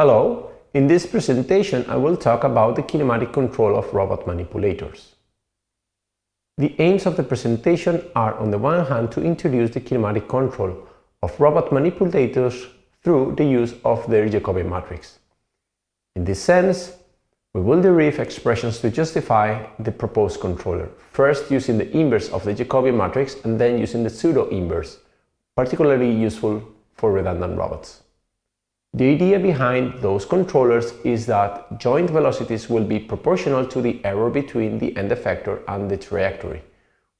Hello, in this presentation I will talk about the kinematic control of robot manipulators. The aims of the presentation are on the one hand to introduce the kinematic control of robot manipulators through the use of their Jacobian matrix. In this sense, we will derive expressions to justify the proposed controller, first using the inverse of the Jacobian matrix and then using the pseudo-inverse, particularly useful for redundant robots. The idea behind those controllers is that joint velocities will be proportional to the error between the end effector and the trajectory,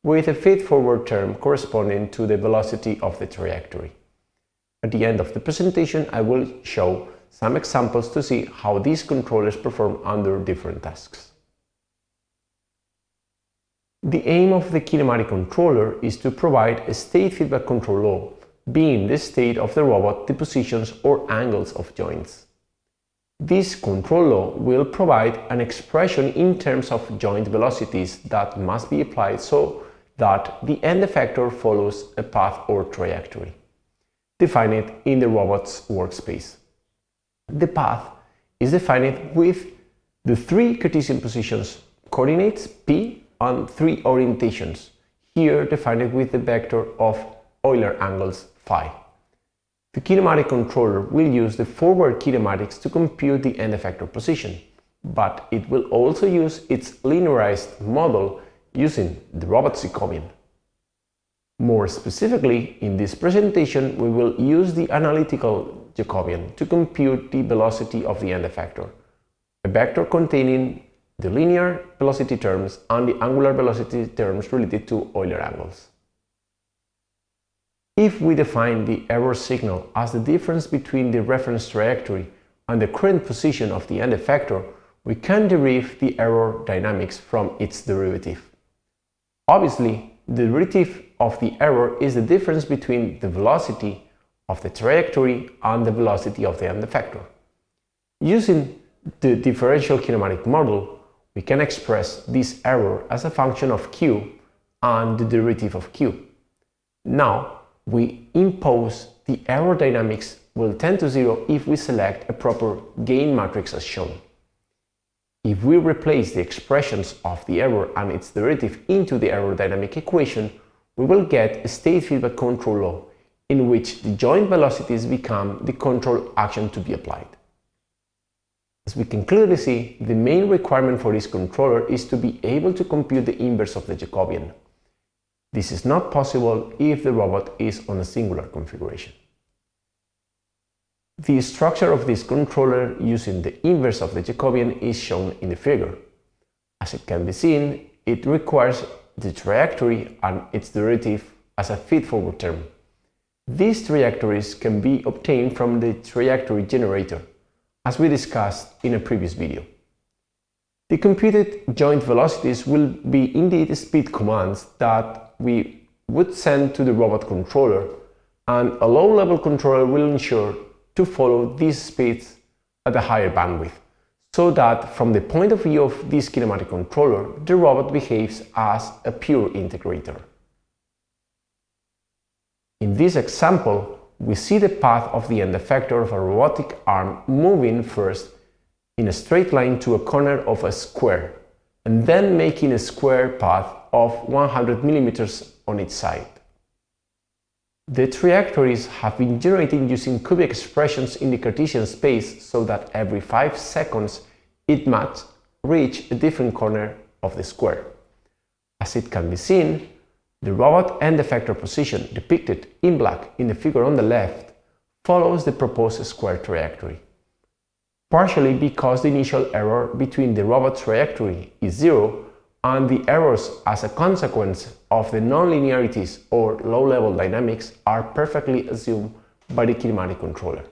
with a feed-forward term corresponding to the velocity of the trajectory. At the end of the presentation, I will show some examples to see how these controllers perform under different tasks. The aim of the kinematic controller is to provide a state feedback control law being the state of the robot the positions or angles of joints. This control law will provide an expression in terms of joint velocities that must be applied so that the end effector follows a path or trajectory, defined in the robot's workspace. The path is defined with the three Cartesian positions coordinates p and three orientations, here defined with the vector of Euler angles phi. The kinematic controller will use the forward kinematics to compute the end effector position, but it will also use its linearized model using the robot Jacobian. More specifically, in this presentation, we will use the analytical Jacobian to compute the velocity of the end effector, a vector containing the linear velocity terms and the angular velocity terms related to Euler angles. If we define the error signal as the difference between the reference trajectory and the current position of the end effector, we can derive the error dynamics from its derivative. Obviously, the derivative of the error is the difference between the velocity of the trajectory and the velocity of the end effector. Using the differential kinematic model, we can express this error as a function of q and the derivative of q. Now, we impose the error dynamics will tend to zero if we select a proper gain matrix as shown. If we replace the expressions of the error and its derivative into the error dynamic equation, we will get a state feedback control law in which the joint velocities become the control action to be applied. As we can clearly see, the main requirement for this controller is to be able to compute the inverse of the Jacobian. This is not possible if the robot is on a singular configuration. The structure of this controller using the inverse of the Jacobian is shown in the figure. As it can be seen, it requires the trajectory and its derivative as a feed-forward term. These trajectories can be obtained from the trajectory generator, as we discussed in a previous video. The computed joint velocities will be indeed speed commands that we would send to the robot controller and a low-level controller will ensure to follow these speeds at a higher bandwidth, so that from the point of view of this kinematic controller, the robot behaves as a pure integrator. In this example, we see the path of the end effector of a robotic arm moving first in a straight line to a corner of a square, and then making a square path of 100 millimeters on each side. The trajectories have been generated using cubic expressions in the Cartesian space so that every 5 seconds it must reach a different corner of the square. As it can be seen, the robot end effector position depicted in black in the figure on the left follows the proposed square trajectory. Partially because the initial error between the robot trajectory is zero and the errors as a consequence of the nonlinearities or low-level dynamics are perfectly assumed by the kinematic controller.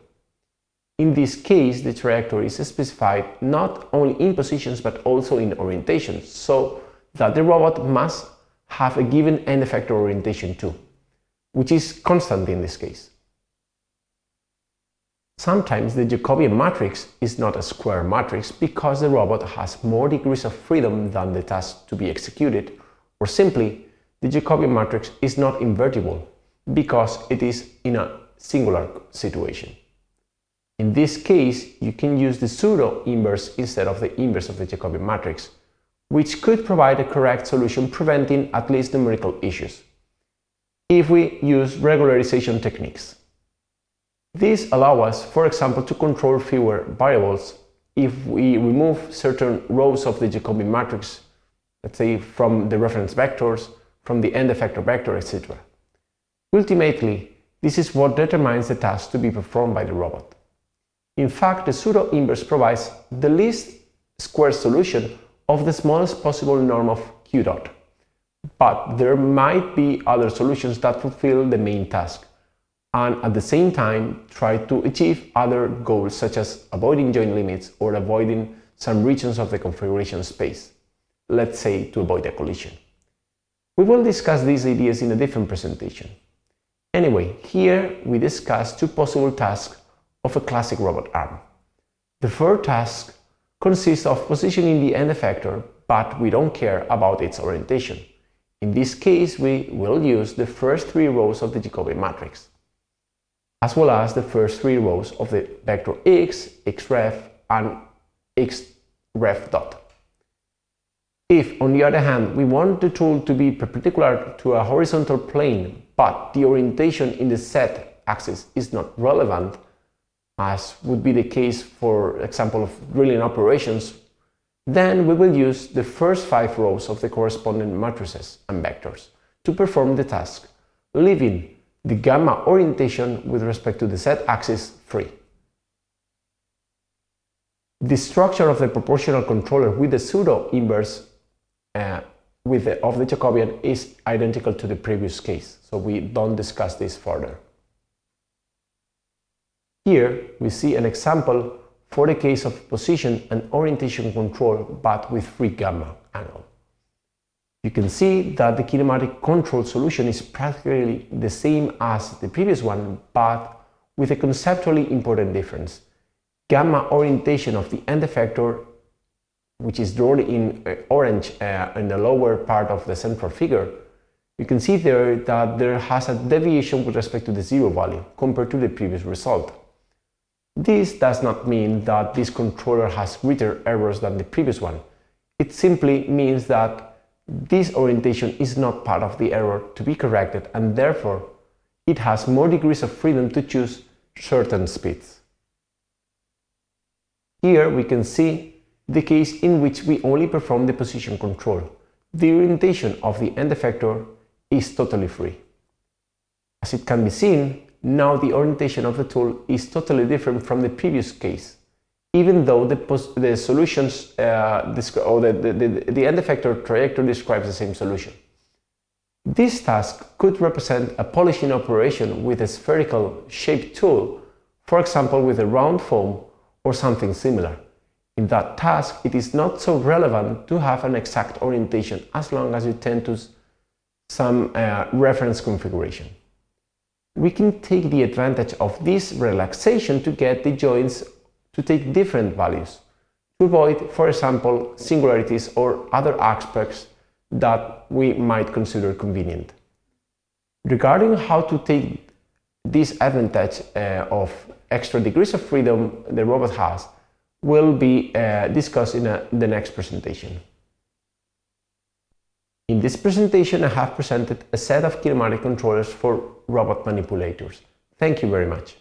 In this case, the trajectory is specified not only in positions but also in orientations, so that the robot must have a given end effector orientation too, which is constant in this case. Sometimes the Jacobian matrix is not a square matrix because the robot has more degrees of freedom than the task to be executed, or simply the Jacobian matrix is not invertible because it is in a singular situation. In this case, you can use the pseudo-inverse instead of the inverse of the Jacobian matrix, which could provide a correct solution preventing at least numerical issues, if we use regularization techniques. These allow us, for example, to control fewer variables if we remove certain rows of the Jacobian matrix, let's say from the reference vectors, from the end effector vector, etc. Ultimately, this is what determines the task to be performed by the robot. In fact, the pseudo-inverse provides the least square solution of the smallest possible norm of q dot. But there might be other solutions that fulfill the main task and at the same time try to achieve other goals such as avoiding joint limits or avoiding some regions of the configuration space, let's say to avoid a collision. We will discuss these ideas in a different presentation. Anyway, here we discuss two possible tasks of a classic robot arm. The first task consists of positioning the end effector, but we don't care about its orientation. In this case, we will use the first three rows of the Jacobian matrix, as well as the first three rows of the vector x, xref, and xref dot. If, on the other hand, we want the tool to be perpendicular to a horizontal plane, but the orientation in the z axis is not relevant, as would be the case for example of drilling operations, then we will use the first five rows of the corresponding matrices and vectors to perform the task, leaving the gamma orientation with respect to the z-axis free. The structure of the proportional controller with the pseudo-inverse uh, with the, of the Jacobian is identical to the previous case, so we don't discuss this further. Here we see an example for the case of position and orientation control but with free gamma angle. You can see that the kinematic control solution is practically the same as the previous one but with a conceptually important difference. Gamma orientation of the end effector which is drawn in uh, orange uh, in the lower part of the central figure, you can see there that there has a deviation with respect to the zero value compared to the previous result. This does not mean that this controller has greater errors than the previous one. It simply means that this orientation is not part of the error to be corrected and therefore it has more degrees of freedom to choose certain speeds. Here we can see the case in which we only perform the position control. The orientation of the end effector is totally free. As it can be seen, now the orientation of the tool is totally different from the previous case, even though the, the solutions uh, or the, the, the, end effector trajectory describes the same solution. This task could represent a polishing operation with a spherical shaped tool, for example with a round foam or something similar. In that task, it is not so relevant to have an exact orientation as long as you tend to some uh, reference configuration. We can take the advantage of this relaxation to get the joints to take different values, to avoid, for example, singularities or other aspects that we might consider convenient. Regarding how to take this advantage uh, of extra degrees of freedom the robot has, will be uh, discussed in a, the next presentation. In this presentation I have presented a set of kinematic controllers for robot manipulators. Thank you very much.